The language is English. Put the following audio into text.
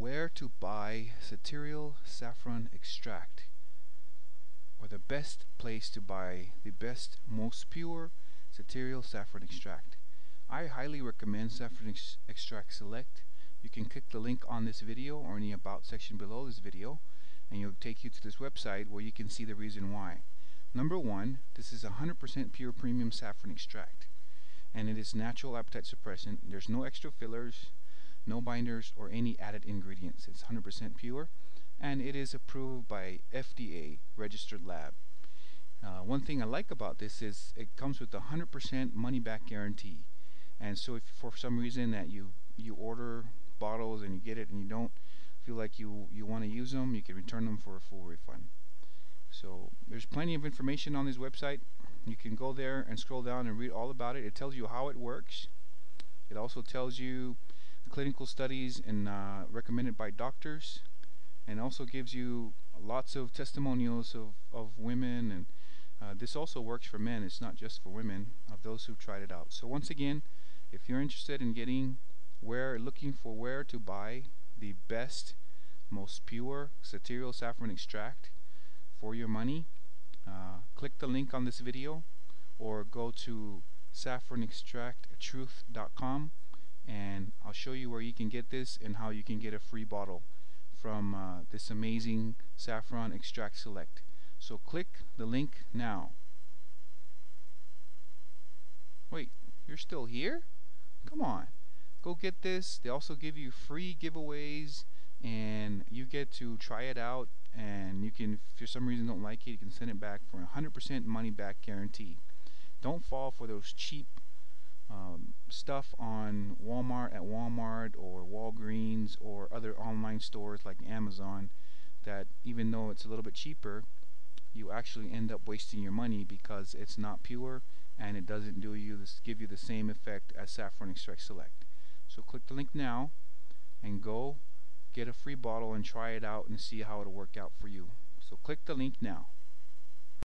where to buy Satiereal saffron extract or the best place to buy the best most pure Satiereal saffron extract. I highly recommend saffron ex extract select. You can click the link on this video or in the about section below this video and it'll take you to this website where you can see the reason why. Number one this is 100% pure premium saffron extract and it is natural appetite suppressant. There's no extra fillers no binders or any added ingredients. It's 100% pure and it is approved by FDA registered lab. Uh, one thing I like about this is it comes with a 100% money back guarantee. And so if for some reason that you you order bottles and you get it and you don't feel like you you want to use them you can return them for a full refund. So there's plenty of information on this website. You can go there and scroll down and read all about it. It tells you how it works. It also tells you clinical studies and uh, recommended by doctors and also gives you lots of testimonials of, of women and uh, this also works for men it's not just for women of those who've tried it out. So once again if you're interested in getting where looking for where to buy the best most pure Satiereal saffron extract for your money uh, click the link on this video or go to saffronextracttruth.com and I'll show you where you can get this and how you can get a free bottle from uh, this amazing saffron extract select. So click the link now. Wait you're still here? Come on. Go get this. They also give you free giveaways and you get to try it out and you can if for some reason don't like it you can send it back for a 100% money back guarantee. Don't fall for those cheap um, stuff on Walmart at Walmart or Walgreens or other online stores like Amazon that even though it's a little bit cheaper you actually end up wasting your money because it's not pure and it doesn't do you this give you the same effect as saffron extract select. So click the link now and go get a free bottle and try it out and see how it'll work out for you. So click the link now